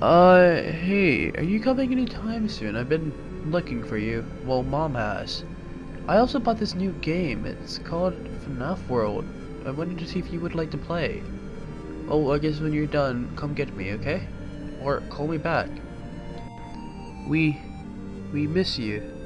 Uh, hey, are you coming anytime soon? I've been looking for you. Well, Mom has. I also bought this new game. It's called FNAF World. I wanted to see if you would like to play. Oh, I guess when you're done, come get me, okay? Or call me back. We... we miss you.